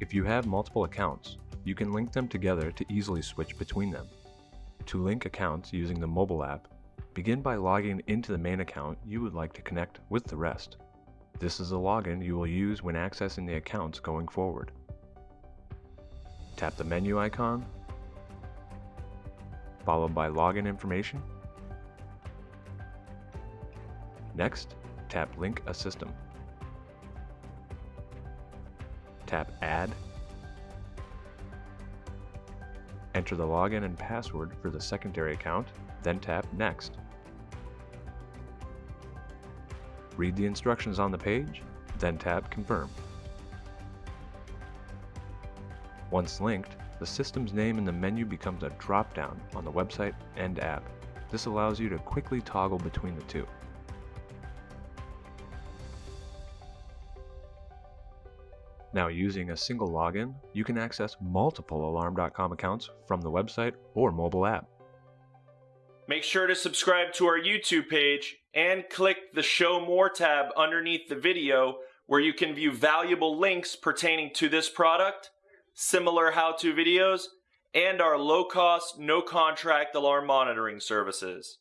If you have multiple accounts, you can link them together to easily switch between them. To link accounts using the mobile app, begin by logging into the main account you would like to connect with the rest. This is the login you will use when accessing the accounts going forward. Tap the menu icon, followed by login information. Next, tap Link a System. Tap Add. Enter the login and password for the secondary account, then tap Next. Read the instructions on the page, then tap Confirm. Once linked, the system's name in the menu becomes a drop-down on the website and app. This allows you to quickly toggle between the two. Now using a single login, you can access multiple Alarm.com accounts from the website or mobile app. Make sure to subscribe to our YouTube page and click the Show More tab underneath the video where you can view valuable links pertaining to this product, similar how-to videos, and our low-cost, no-contract alarm monitoring services.